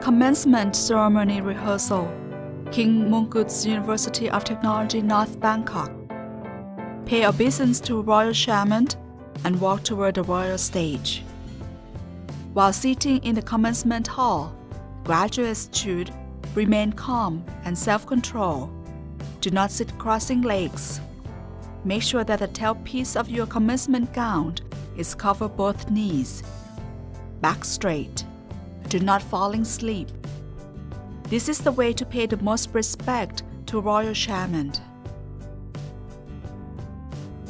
Commencement Ceremony Rehearsal King Mongkut's University of Technology North Bangkok Pay obeisance to royal shaman and walk toward the royal stage. While sitting in the commencement hall, graduates should remain calm and self-control. Do not sit crossing legs. Make sure that the tailpiece of your commencement gown is covered both knees. Back straight. Do not fall asleep. This is the way to pay the most respect to royal shaman.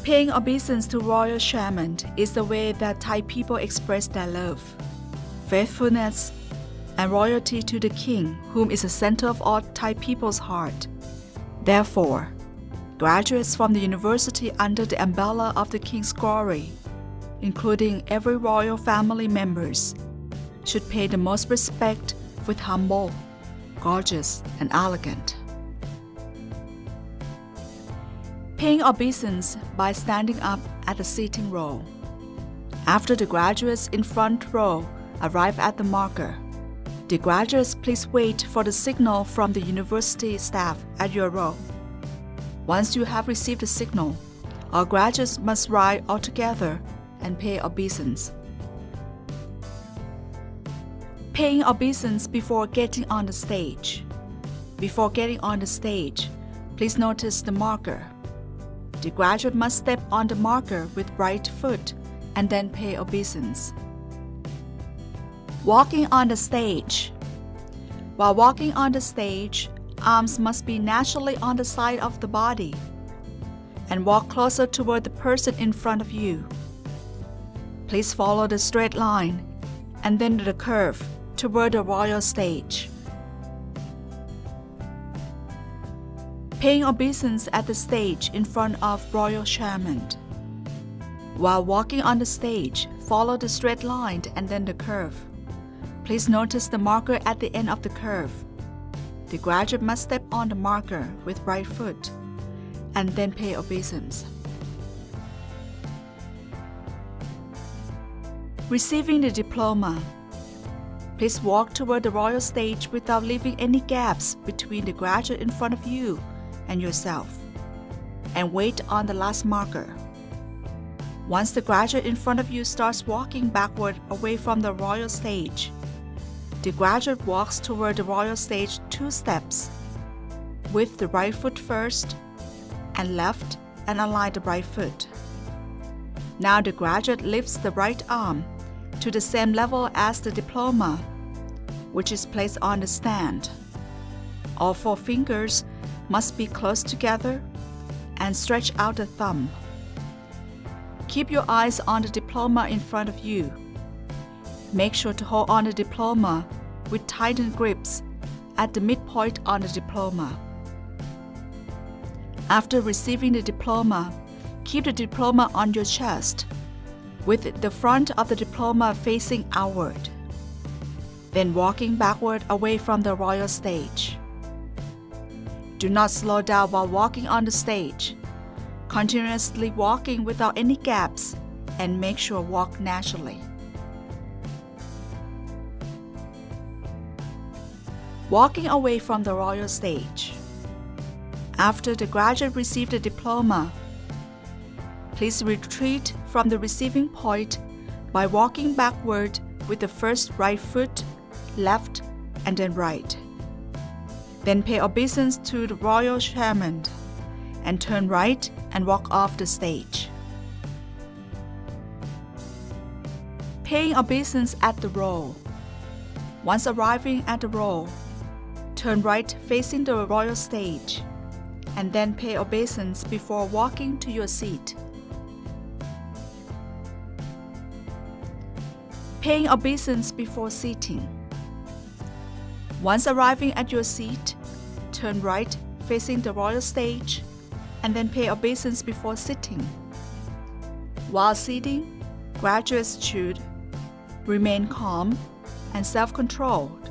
Paying obeisance to royal shaman is the way that Thai people express their love, faithfulness, and loyalty to the king, whom is the center of all Thai people's heart. Therefore, graduates from the university under the umbrella of the king's glory, including every royal family members, should pay the most respect with humble, gorgeous, and elegant. Paying obeisance by standing up at the seating row. After the graduates in front row arrive at the marker, the graduates please wait for the signal from the university staff at your row. Once you have received the signal, our graduates must rise all together and pay obeisance. Paying obeisance before getting on the stage. Before getting on the stage, please notice the marker. The graduate must step on the marker with right foot and then pay obeisance. Walking on the stage. While walking on the stage, arms must be naturally on the side of the body and walk closer toward the person in front of you. Please follow the straight line and then the curve toward the royal stage. Paying obeisance at the stage in front of royal shaman. While walking on the stage, follow the straight line and then the curve. Please notice the marker at the end of the curve. The graduate must step on the marker with right foot and then pay obeisance. Receiving the diploma. Please walk toward the royal stage without leaving any gaps between the graduate in front of you and yourself, and wait on the last marker. Once the graduate in front of you starts walking backward away from the royal stage, the graduate walks toward the royal stage two steps, with the right foot first, and left and align the right foot. Now the graduate lifts the right arm to the same level as the diploma, which is placed on the stand. All four fingers must be close together and stretch out the thumb. Keep your eyes on the diploma in front of you. Make sure to hold on the diploma with tightened grips at the midpoint on the diploma. After receiving the diploma, keep the diploma on your chest with the front of the diploma facing outward, then walking backward away from the royal stage. Do not slow down while walking on the stage. Continuously walking without any gaps and make sure walk naturally. Walking away from the royal stage. After the graduate received the diploma, please retreat from the receiving point by walking backward with the first right foot, left, and then right. Then pay obeisance to the royal shaman and turn right and walk off the stage. Paying obeisance at the roll. Once arriving at the roll, turn right facing the royal stage, and then pay obeisance before walking to your seat. Paying obeisance before seating. Once arriving at your seat, turn right facing the royal stage and then pay obeisance before sitting. While sitting, graduates should remain calm and self-controlled.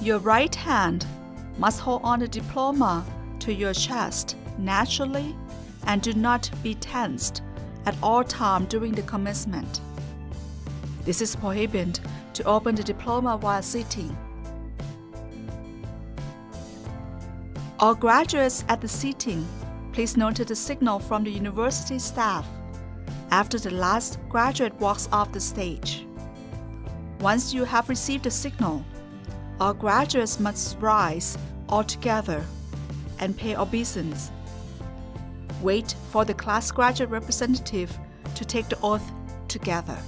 Your right hand must hold on the diploma to your chest naturally and do not be tensed at all time during the commencement. This is prohibited to open the diploma while sitting. All graduates at the seating, please note the signal from the university staff after the last graduate walks off the stage. Once you have received the signal, all graduates must rise all together and pay obeisance. Wait for the class graduate representative to take the oath together.